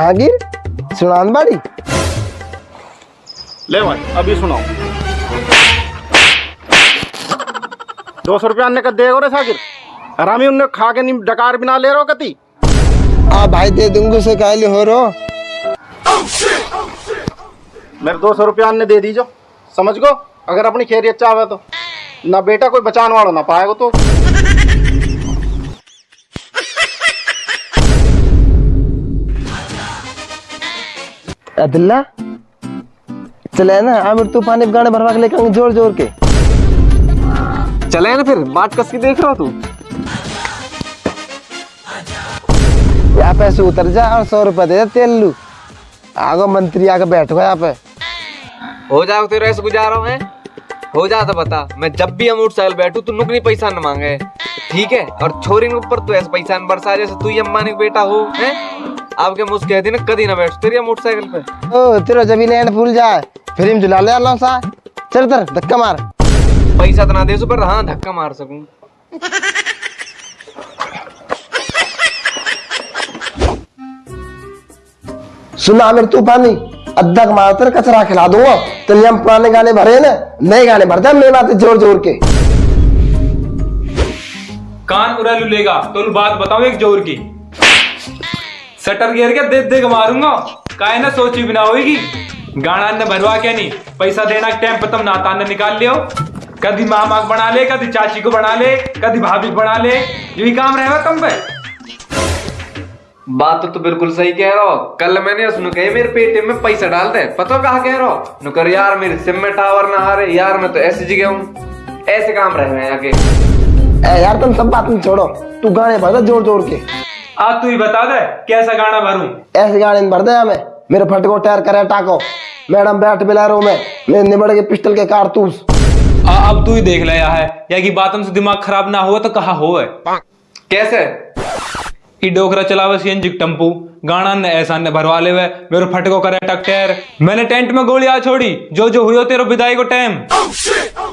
जहांगीर सुनान बाड़ी ले भाई अभी सुनाओ। दो सौ रुपया अन्य का देगो रे साकिर हरामी उनने खा के नहीं डकार बिना ले रहो कती? आ भाई दे दूँगा से काले हो रो मेरे दो सौ रुपया अन्य दे दीजो। समझ गो? अगर अपनी खैरियत चाहे तो। ना बेटा कोई बचाने वाला ना पाएगा तो। अदल्ला चले ना आमिर तूफ़ान एक गाने भरवा के लेकर ज़ोर ज़ोर के। चले ना फिर बात कस के देख रहा तू? यहाँ पे से उतर जा और सौ रुपया दे दे तेल। लू आगो मंत्री आके बैठ गया यहाँ पे। हो जाओ तेरे ऐसे गुजारा मैं। हो जा तो बता मैं जब भी हम मोटरसाइकिल बैठू तू नुकनी पैसा न मांगे। ठीक है? और छोरी के ऊपर तू ऐसे पैसा न बरसा जैसे तू ही अम्बानी का बेटा हो हैं? आपके मुझ कहती ना कदी ना बैठ तेरी मोटरसाइकिल पे। ओ तेरा जब लैंड भूल जाए फिर हम जुला ले अल्लाह सा। चल तर धक्का मार। पैसा तो ना दे पर हाँ धक्का मार सकूँ। सुना आमिर तूफानी अद्धा कमा तेरे कचरा खिला दूँगा तेरे हम पुराने गाने भरे ना नए गाने भरते मेरी बात ज़ोर ज़ोर के। कान उड़ा लू लेगा तो बात बताऊँ एक ज़ोर की। सटर गिर के देख देख मारूँगा। काहे ना सोची बिना होगी गाना ने भरवा क्या नहीं पैसा देना टाइम पे तुम नाता ने निकाल लियो। कभी मामा को बना ले कभी चाची को बना ले कभी भाभी को बना ले। यही काम रहेगा तुम पे। बात तो तू बिल्कुल सही कह रहा हो। कल मैंने उसने कहे मेरे पेटीएम में पैसा डाल दे। पता कहा कह रहा हो? नुकर यार मेरे सिम में टावर ना आ रहे। यार मैं तो ऐसी जगह हूँ। ऐसे काम रहे हैं आगे। ए यार तुम सब बात नहीं छोड़ो। तू गाने भर ज़ोर ज़ोर के। आज तू ही बता दे कैसा गाना भरू? ऐसे गाने भर दे हमें। मेरे फटको टायर करे टाको। मैडम बैठ बिलारो में। मेरे निबड़ के पिस्टल के कारतूस। आ, अब तू ही देख लिया है। या की बातों से दिमाग खराब ना हुआ तो कहा हो है कैसे? ई डोकरा चलावे सीएनजी टम्पू गाना ने ऐसा ने भरवा ले मेरे फटको करे टकटेर मैंने टेंट में गोलियाँ छोड़ी। जो जो हुई हो तेरे विदाई को टाइम।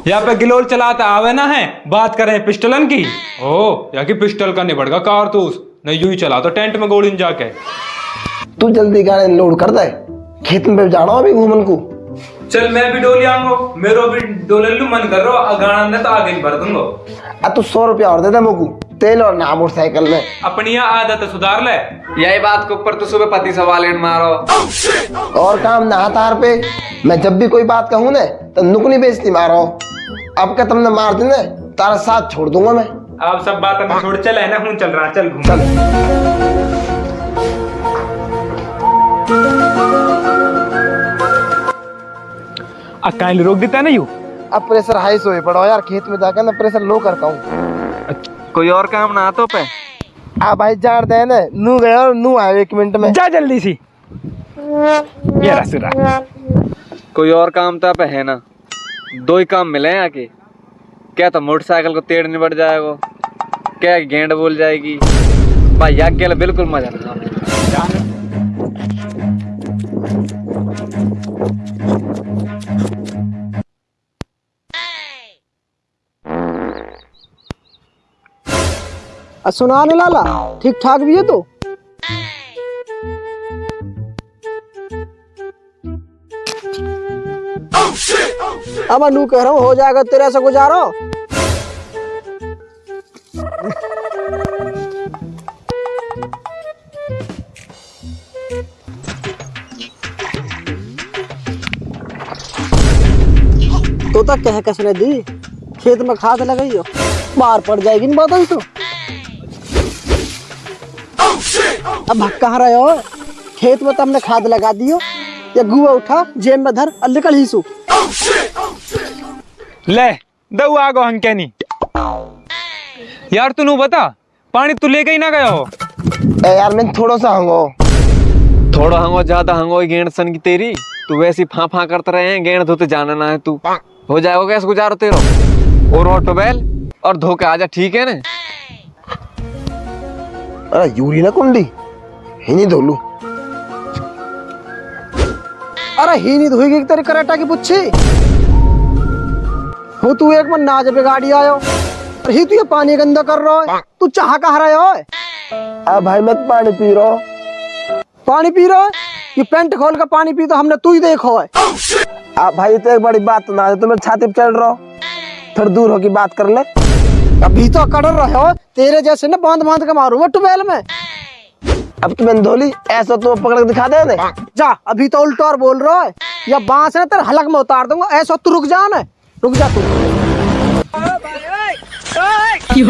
यहाँ पे गिलोल चलाता आवे ना है। बात करें पिस्टलन की। ओ या की पिस्टल का निबड़ का कारतूस। नहीं यूँ ही चला तो टेंट में गोली जाके। तू जल्दी गाने लोड कर दे। खेत में जाना अभी घूमन को। चल मैं भी डोली आऊँगा। मेरो भी डोले लू मन कर रहा गाना ने तो आगे ही भर दूँगा। अब तू सौ रुपया और दे दे मुकू। तेल और ना मोटरसाइकिल में। अपनी यहाँ आदत सुधार ले। यही बात के ऊपर तो सुबह पति सवाल मारो। और काम ना तार पे। मैं जब भी कोई बात कहूँ ना तो नुकनी बेचती मारो। अब क्या तुमने मार दी ना तारा साथ छोड़ दूँगा मैं। आप सब बात में छोड़ चल है ना हूँ चल रहा चल घूम। चल। काइल रोक देता ना यू? अब प्रेशर हाई सोए पड़ो यार खेत में जाकर ना प्रेशर लो कर कहूँ कोई और काम ना तो पे? आ भाई जान दे ना नू गए और नू आए एक मिनट में। जा जल्दी सी। ये रहा सुरा। कोई और काम तो पे है ना? दो ही काम मिले हैं आके क्या तो मोटरसाइकिल को तेड़ निबट जाएगा? क्या गेंद बोल जाएगी? भाई के बिल्कुल मज़ा नहीं सुना ने लाला ठीक ठाक भी है तो? अब अनु कह रहा हूँ हो जाएगा तेरे से गुजारो। तो तक कह कसने दी, खेत में खाद लगाई हो बाहर पड़ जाएगी बात तो। अब कहाँ रहे हो? खेत में तो हमने खाद लगा दियो या गुआ उठा, जेब में धर, और निकल ही सू। ले दऊ आगो हंकेनी। यार तू नू बता पानी तू लेके ही ना गया हो। ए यार मैं थोड़ा सा हंगो थोड़ा हंगो ज़्यादा हंगो गेंड सन की तेरी। तू वैसी फा फा करते रहे हैं गेंड धोते जाना ना है तू। हो जाएगा कैसे गुजारो तेरो? और ऑटोबेल और धोके आजा ठीक है ना? अरे यूरी ना कुंडी? ही नहीं धोलू अरे ही नहीं धोएगी तेरे कराटा की पुच्छी। हो तू एक मन नाच पे गाड़ी आयो। अरे ही तू ये पानी गंदा कर रहा है। तू चाह कहा रहा है? अब भाई मैं तो पानी पी रहा पानी पी रहा ये पेंट खोल के पानी पी तो हमने तू ही देखो है। आप भाई तो एक बड़ी बात ना तुम मेरे छाती पे चढ़ रहे हो। थोड़ी दूर होके बात कर ले। अभी तो कर रहे हो तेरे जैसे ना बाँध बाँध के मारूँगा टुबेल में। अब तुम्हें धोली ऐसा तो पकड़ के दिखा दे ने जा अभी तो उल्टा और बोल रहा है। या बाँस है ना तेरे हलक में उतार दूँगा ऐसा तू रुक जा ना रुक जा तू। কি